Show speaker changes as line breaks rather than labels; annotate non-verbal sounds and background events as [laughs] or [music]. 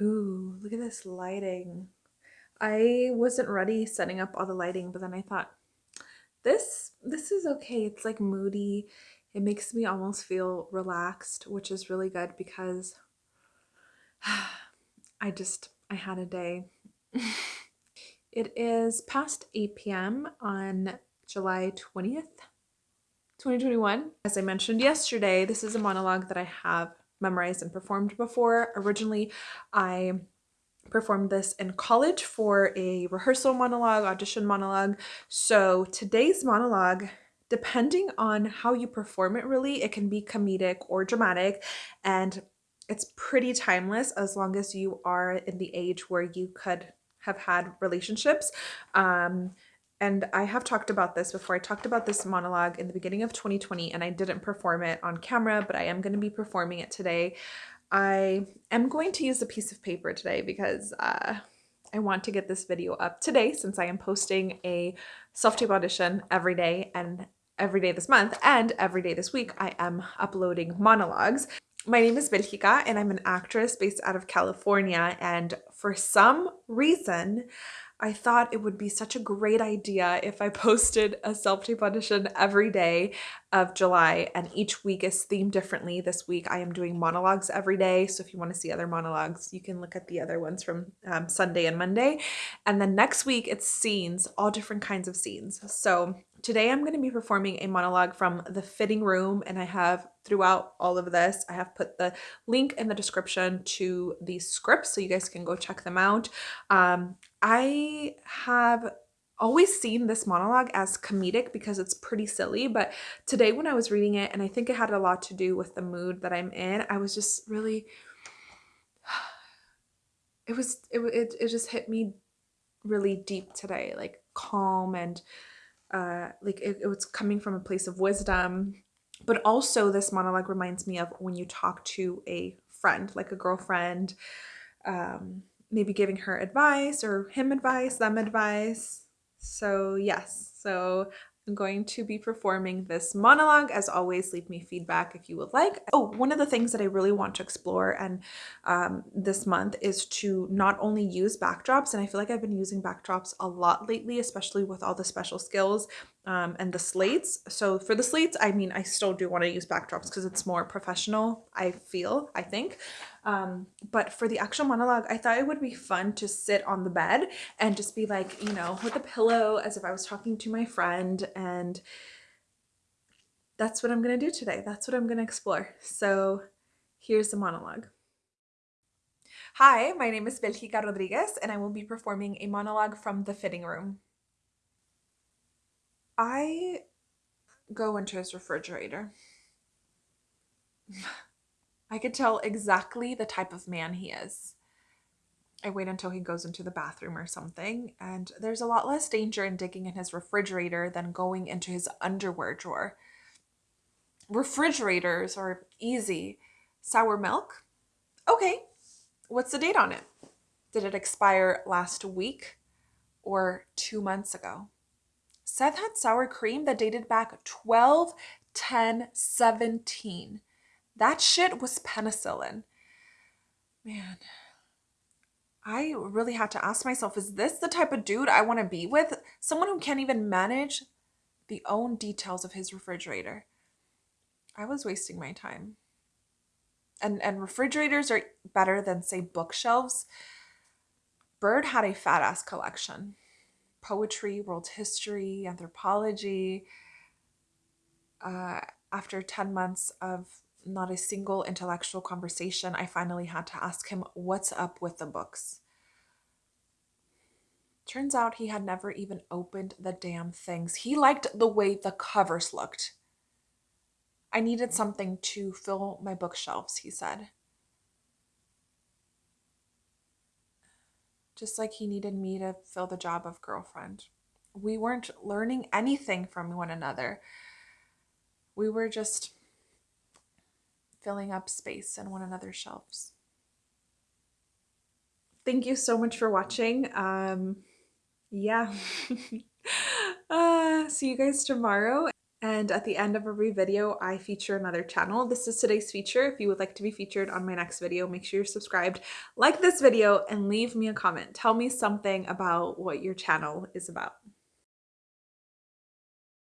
Ooh, look at this lighting. I wasn't ready setting up all the lighting, but then I thought, this this is okay. It's like moody. It makes me almost feel relaxed, which is really good because [sighs] I just I had a day. [laughs] it is past 8 p.m. on July 20th, 2021. As I mentioned yesterday, this is a monologue that I have memorized and performed before. Originally, I performed this in college for a rehearsal monologue, audition monologue. So today's monologue, depending on how you perform it really, it can be comedic or dramatic and it's pretty timeless as long as you are in the age where you could have had relationships. Um, and I have talked about this before. I talked about this monologue in the beginning of 2020 and I didn't perform it on camera, but I am going to be performing it today. I am going to use a piece of paper today because uh, I want to get this video up today since I am posting a self-tape audition every day and every day this month and every day this week I am uploading monologues. My name is Belgica and I'm an actress based out of California and for some reason I thought it would be such a great idea if I [laughs] posted a self-tape audition every day of July and each week is themed differently. This week I am doing monologues every day. So if you want to see other monologues, you can look at the other ones from um, Sunday and Monday. And then next week it's scenes, all different kinds of scenes. So today I'm going to be performing a monologue from The Fitting Room and I have throughout all of this, I have put the link in the description to the script so you guys can go check them out. Um, I have always seen this monologue as comedic because it's pretty silly but today when I was reading it and I think it had a lot to do with the mood that I'm in I was just really [sighs] it was it, it, it just hit me really deep today like calm and uh like it, it was coming from a place of wisdom but also this monologue reminds me of when you talk to a friend like a girlfriend um maybe giving her advice or him advice them advice so yes, so I'm going to be performing this monologue. As always, leave me feedback if you would like. Oh, one of the things that I really want to explore and um, this month is to not only use backdrops, and I feel like I've been using backdrops a lot lately, especially with all the special skills um, and the slates. So for the slates, I mean, I still do want to use backdrops because it's more professional, I feel, I think. Um, but for the actual monologue, I thought it would be fun to sit on the bed and just be like, you know, with a pillow as if I was talking to my friend. And that's what I'm going to do today. That's what I'm going to explore. So here's the monologue. Hi, my name is Belgica Rodriguez, and I will be performing a monologue from The Fitting Room. I go into his refrigerator. [sighs] I could tell exactly the type of man he is. I wait until he goes into the bathroom or something, and there's a lot less danger in digging in his refrigerator than going into his underwear drawer. Refrigerators are easy. Sour milk? Okay. What's the date on it? Did it expire last week or two months ago? Seth had sour cream that dated back 12, 10, 17. That shit was penicillin. Man, I really had to ask myself, is this the type of dude I want to be with? Someone who can't even manage the own details of his refrigerator. I was wasting my time. And and refrigerators are better than say bookshelves. Bird had a fat ass collection poetry, world history, anthropology. Uh, after 10 months of not a single intellectual conversation, I finally had to ask him what's up with the books. Turns out he had never even opened the damn things. He liked the way the covers looked. I needed something to fill my bookshelves, he said. Just like he needed me to fill the job of girlfriend. We weren't learning anything from one another. We were just filling up space in one another's shelves. Thank you so much for watching. Um, yeah. [laughs] uh, see you guys tomorrow. And at the end of every video, I feature another channel. This is today's feature. If you would like to be featured on my next video, make sure you're subscribed, like this video, and leave me a comment. Tell me something about what your channel is about.